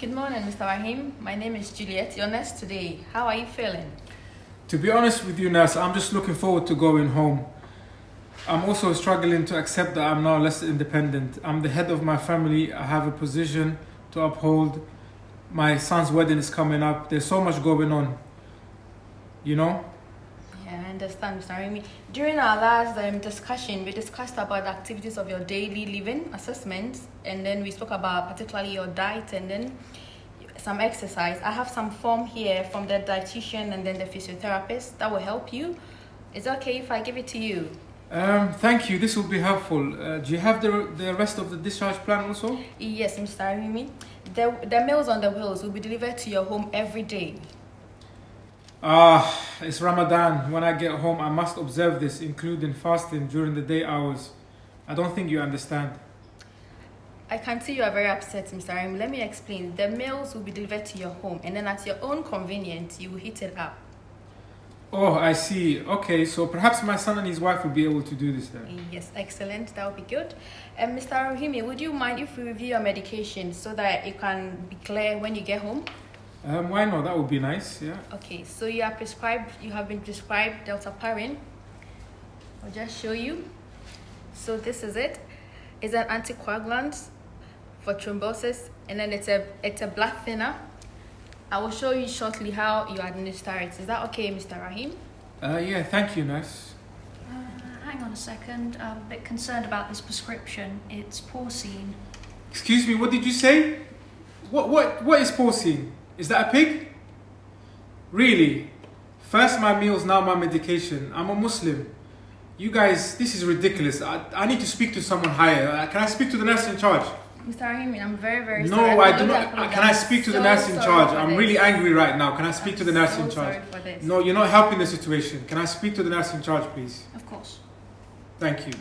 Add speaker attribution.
Speaker 1: Good morning, Mr. Rahim. My name is Juliet, your nurse today. How are you feeling?
Speaker 2: To be honest with you, nurse, I'm just looking forward to going home. I'm also struggling to accept that I'm now less independent. I'm the head of my family. I have a position to uphold. My son's wedding is coming up. There's so much going on. You know?
Speaker 1: Yeah, I understand, Mr. Rahim. During our last um, discussion, we discussed about the activities of your daily living assessments, and then we spoke about particularly your diet and then some exercise. I have some form here from the dietitian and then the physiotherapist that will help you. Is it okay if I give it to you?
Speaker 2: Um, thank you. This will be helpful. Uh, do you have the, the rest of the discharge plan also?
Speaker 1: Yes, Mr. Arimi. The, the meals on the wheels will be delivered to your home every day.
Speaker 2: Ah, it's Ramadan. When I get home, I must observe this, including fasting during the day hours. I don't think you understand.
Speaker 1: I can see you are very upset, Mr. Arimi. Let me explain. The meals will be delivered to your home, and then at your own convenience, you will heat it up.
Speaker 2: Oh, I see. Okay, so perhaps my son and his wife will be able to do this then.
Speaker 1: Yes, excellent. That would be good. And Mr. Rahimi, would you mind if we review your medication so that it can be clear when you get home?
Speaker 2: Um, why not? That would be nice. Yeah.
Speaker 1: Okay, so you are prescribed, you have been prescribed dalteparin. I'll just show you. So this is it. It's an anticoagulant for thrombosis, and then it's a it's a blood thinner. I will show you shortly how you administer it. Is that okay, Mr. Rahim?
Speaker 2: Uh, yeah. Thank you, nurse.
Speaker 3: Uh, hang on a second. I'm a bit concerned about this prescription. It's porcine.
Speaker 2: Excuse me. What did you say? What what what is porcine? Is that a pig? Really? First my meals, now my medication. I'm a Muslim. You guys, this is ridiculous. I, I need to speak to someone higher. Uh, can I speak to the nurse in charge?
Speaker 1: Mr. Rahim, I'm very, very
Speaker 2: No,
Speaker 1: sorry.
Speaker 2: I do not.
Speaker 1: apologize.
Speaker 2: Can I speak to the nurse in charge? I'm
Speaker 1: this.
Speaker 2: really angry right now. Can I speak to the nurse
Speaker 1: so
Speaker 2: in charge?
Speaker 1: sorry for this.
Speaker 2: No, you're not helping the situation. Can I speak to the nurse in charge, please?
Speaker 3: Of course.
Speaker 2: Thank you.